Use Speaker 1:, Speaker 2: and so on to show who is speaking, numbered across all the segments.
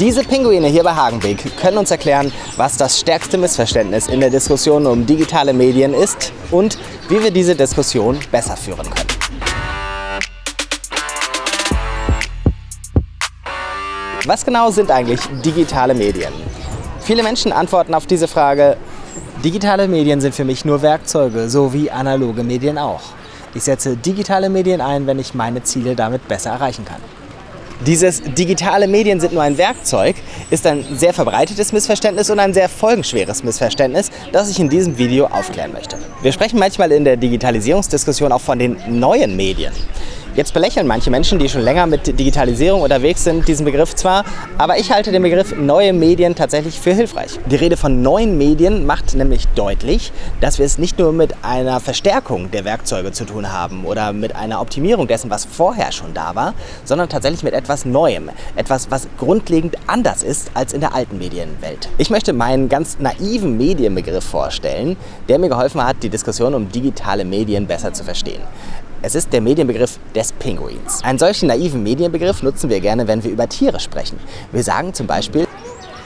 Speaker 1: Diese Pinguine hier bei Hagenbeek können uns erklären, was das stärkste Missverständnis in der Diskussion um digitale Medien ist und wie wir diese Diskussion besser führen können. Was genau sind eigentlich digitale Medien? Viele Menschen antworten auf diese Frage, digitale Medien sind für mich nur Werkzeuge, so wie analoge Medien auch. Ich setze digitale Medien ein, wenn ich meine Ziele damit besser erreichen kann. Dieses digitale Medien sind nur ein Werkzeug ist ein sehr verbreitetes Missverständnis und ein sehr folgenschweres Missverständnis, das ich in diesem Video aufklären möchte. Wir sprechen manchmal in der Digitalisierungsdiskussion auch von den neuen Medien. Jetzt belächeln manche Menschen, die schon länger mit Digitalisierung unterwegs sind, diesen Begriff zwar, aber ich halte den Begriff neue Medien tatsächlich für hilfreich. Die Rede von neuen Medien macht nämlich deutlich, dass wir es nicht nur mit einer Verstärkung der Werkzeuge zu tun haben oder mit einer Optimierung dessen, was vorher schon da war, sondern tatsächlich mit etwas Neuem, etwas, was grundlegend anders ist als in der alten Medienwelt. Ich möchte meinen ganz naiven Medienbegriff vorstellen, der mir geholfen hat, die Diskussion um digitale Medien besser zu verstehen. Es ist der Medienbegriff des Pinguins. Einen solchen naiven Medienbegriff nutzen wir gerne, wenn wir über Tiere sprechen. Wir sagen zum Beispiel,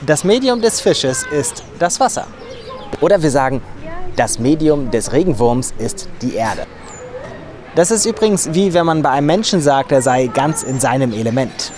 Speaker 1: das Medium des Fisches ist das Wasser. Oder wir sagen, das Medium des Regenwurms ist die Erde. Das ist übrigens wie wenn man bei einem Menschen sagt, er sei ganz in seinem Element.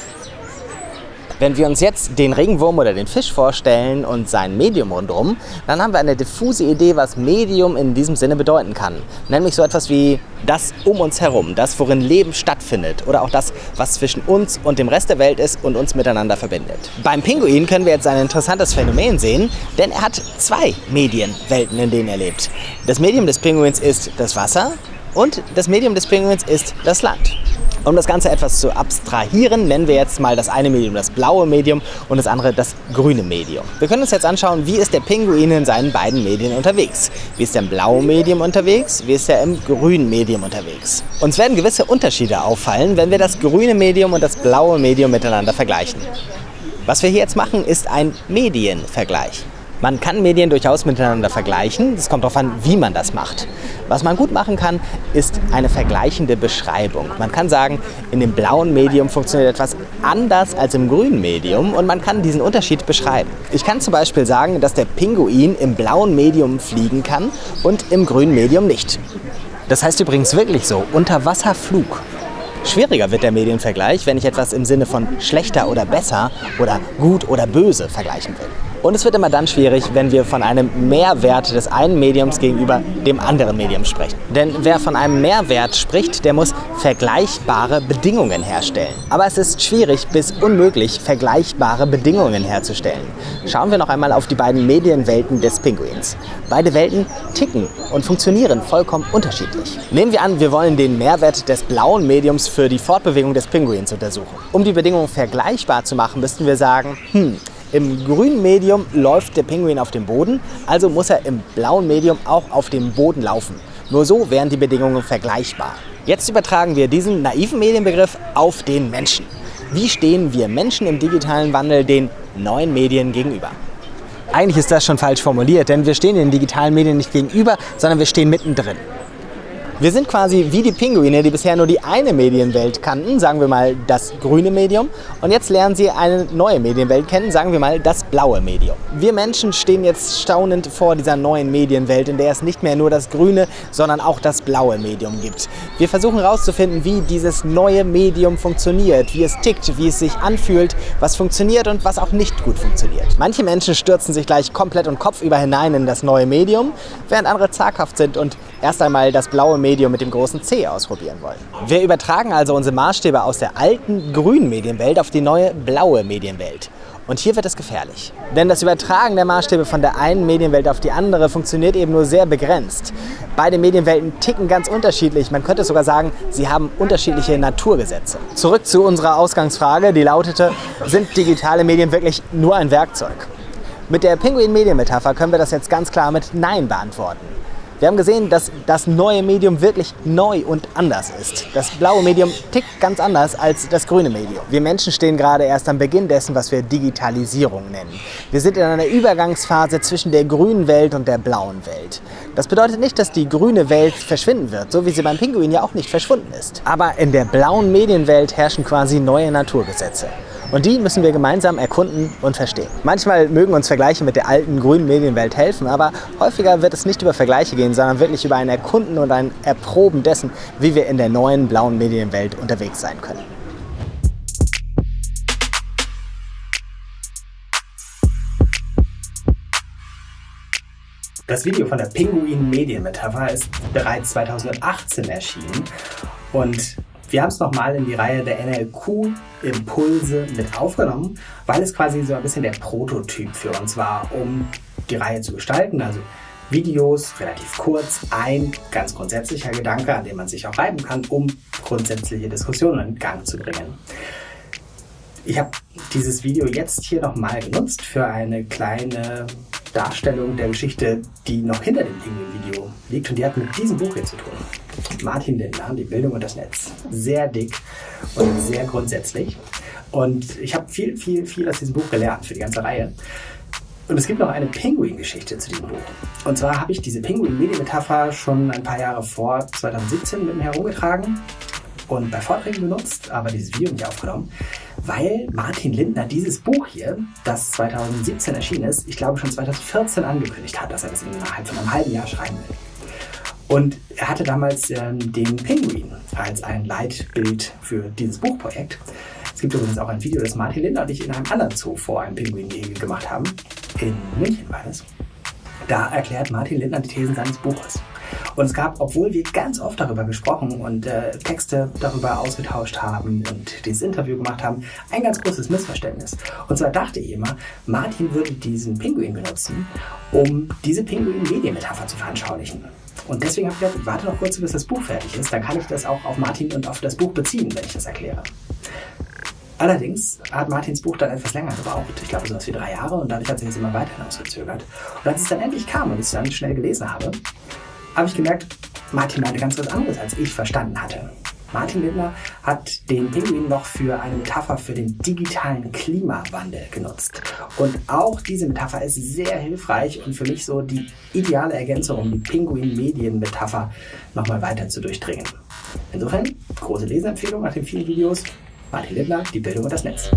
Speaker 1: Wenn wir uns jetzt den Regenwurm oder den Fisch vorstellen und sein Medium rundherum, dann haben wir eine diffuse Idee, was Medium in diesem Sinne bedeuten kann. Nämlich so etwas wie das um uns herum, das, worin Leben stattfindet oder auch das, was zwischen uns und dem Rest der Welt ist und uns miteinander verbindet. Beim Pinguin können wir jetzt ein interessantes Phänomen sehen, denn er hat zwei Medienwelten, in denen er lebt. Das Medium des Pinguins ist das Wasser und das Medium des Pinguins ist das Land. Um das Ganze etwas zu abstrahieren, nennen wir jetzt mal das eine Medium das blaue Medium und das andere das grüne Medium. Wir können uns jetzt anschauen, wie ist der Pinguin in seinen beiden Medien unterwegs. Wie ist er im blauen Medium unterwegs, wie ist er im grünen Medium unterwegs. Uns werden gewisse Unterschiede auffallen, wenn wir das grüne Medium und das blaue Medium miteinander vergleichen. Was wir hier jetzt machen, ist ein Medienvergleich. Man kann Medien durchaus miteinander vergleichen. Es kommt darauf an, wie man das macht. Was man gut machen kann, ist eine vergleichende Beschreibung. Man kann sagen, in dem blauen Medium funktioniert etwas anders als im grünen Medium und man kann diesen Unterschied beschreiben. Ich kann zum Beispiel sagen, dass der Pinguin im blauen Medium fliegen kann und im grünen Medium nicht. Das heißt übrigens wirklich so, Unterwasserflug. Schwieriger wird der Medienvergleich, wenn ich etwas im Sinne von schlechter oder besser oder gut oder böse vergleichen will. Und es wird immer dann schwierig, wenn wir von einem Mehrwert des einen Mediums gegenüber dem anderen Medium sprechen. Denn wer von einem Mehrwert spricht, der muss vergleichbare Bedingungen herstellen. Aber es ist schwierig bis unmöglich, vergleichbare Bedingungen herzustellen. Schauen wir noch einmal auf die beiden Medienwelten des Pinguins. Beide Welten ticken und funktionieren vollkommen unterschiedlich. Nehmen wir an, wir wollen den Mehrwert des blauen Mediums für die Fortbewegung des Pinguins untersuchen. Um die Bedingungen vergleichbar zu machen, müssten wir sagen, hm, im grünen Medium läuft der Pinguin auf dem Boden, also muss er im blauen Medium auch auf dem Boden laufen. Nur so wären die Bedingungen vergleichbar. Jetzt übertragen wir diesen naiven Medienbegriff auf den Menschen. Wie stehen wir Menschen im digitalen Wandel den neuen Medien gegenüber? Eigentlich ist das schon falsch formuliert, denn wir stehen den digitalen Medien nicht gegenüber, sondern wir stehen mittendrin. Wir sind quasi wie die Pinguine, die bisher nur die eine Medienwelt kannten, sagen wir mal das grüne Medium. Und jetzt lernen sie eine neue Medienwelt kennen, sagen wir mal das blaue Medium. Wir Menschen stehen jetzt staunend vor dieser neuen Medienwelt, in der es nicht mehr nur das grüne, sondern auch das blaue Medium gibt. Wir versuchen herauszufinden, wie dieses neue Medium funktioniert, wie es tickt, wie es sich anfühlt, was funktioniert und was auch nicht gut funktioniert. Manche Menschen stürzen sich gleich komplett und kopfüber hinein in das neue Medium, während andere zaghaft sind und erst einmal das blaue Medium Medium mit dem großen C ausprobieren wollen. Wir übertragen also unsere Maßstäbe aus der alten grünen Medienwelt auf die neue blaue Medienwelt. Und hier wird es gefährlich. Denn das Übertragen der Maßstäbe von der einen Medienwelt auf die andere funktioniert eben nur sehr begrenzt. Beide Medienwelten ticken ganz unterschiedlich. Man könnte sogar sagen, sie haben unterschiedliche Naturgesetze. Zurück zu unserer Ausgangsfrage, die lautete, sind digitale Medien wirklich nur ein Werkzeug? Mit der Pinguin-Medien-Metapher können wir das jetzt ganz klar mit Nein beantworten. Wir haben gesehen, dass das neue Medium wirklich neu und anders ist. Das blaue Medium tickt ganz anders als das grüne Medium. Wir Menschen stehen gerade erst am Beginn dessen, was wir Digitalisierung nennen. Wir sind in einer Übergangsphase zwischen der grünen Welt und der blauen Welt. Das bedeutet nicht, dass die grüne Welt verschwinden wird, so wie sie beim Pinguin ja auch nicht verschwunden ist. Aber in der blauen Medienwelt herrschen quasi neue Naturgesetze. Und die müssen wir gemeinsam erkunden und verstehen. Manchmal mögen uns Vergleiche mit der alten grünen Medienwelt helfen, aber häufiger wird es nicht über Vergleiche gehen, sondern wirklich über ein Erkunden und ein Erproben dessen, wie wir in der neuen blauen Medienwelt unterwegs sein können. Das Video von der Pinguin-Medienmetapher ist bereits 2018 erschienen und wir haben es nochmal in die Reihe der NLQ-Impulse mit aufgenommen, weil es quasi so ein bisschen der Prototyp für uns war, um die Reihe zu gestalten. Also Videos, relativ kurz, ein ganz grundsätzlicher Gedanke, an dem man sich auch reiben kann, um grundsätzliche Diskussionen in Gang zu bringen. Ich habe dieses Video jetzt hier nochmal genutzt für eine kleine Darstellung der Geschichte, die noch hinter dem Pinguin-Video liegt. Und die hat mit diesem Buch hier zu tun. Martin Lindner, Die Bildung und das Netz. Sehr dick und sehr grundsätzlich. Und ich habe viel, viel, viel aus diesem Buch gelernt für die ganze Reihe. Und es gibt noch eine Pinguin-Geschichte zu diesem Buch. Und zwar habe ich diese Pinguin-Medienmetapher schon ein paar Jahre vor 2017 mit mir herumgetragen und bei Vorträgen benutzt, aber dieses Video nicht aufgenommen, weil Martin Lindner dieses Buch hier, das 2017 erschienen ist, ich glaube schon 2014 angekündigt hat, dass er das innerhalb von einem halben Jahr schreiben will. Und er hatte damals ähm, den Pinguin als ein Leitbild für dieses Buchprojekt. Es gibt übrigens auch ein Video, das Martin Lindner und ich in einem anderen Zoo vor einem Pinguin gemacht haben. In München war das. Da erklärt Martin Lindner die Thesen seines Buches. Und es gab, obwohl wir ganz oft darüber gesprochen und äh, Texte darüber ausgetauscht haben und dieses Interview gemacht haben, ein ganz großes Missverständnis. Und zwar dachte ich immer, Martin würde diesen Pinguin benutzen, um diese Pinguin-Medienmetapher zu veranschaulichen. Und deswegen habe ich gedacht, warte noch kurz, bis das Buch fertig ist, dann kann ich das auch auf Martin und auf das Buch beziehen, wenn ich das erkläre. Allerdings hat Martins Buch dann etwas länger gebraucht. Ich glaube, so was wie drei Jahre und dadurch hat sich jetzt immer weiter hinausgezögert. Und als es dann endlich kam und ich es dann schnell gelesen habe, habe ich gemerkt, Martin meinte ganz was anderes, als ich verstanden hatte. Martin Lindner hat den Pinguin noch für eine Metapher für den digitalen Klimawandel genutzt. Und auch diese Metapher ist sehr hilfreich und für mich so die ideale Ergänzung, um die Pinguin-Medien-Metapher nochmal weiter zu durchdringen. Insofern, große Leseempfehlung nach den vielen Videos. Martin Lindner, die Bildung und das Netz.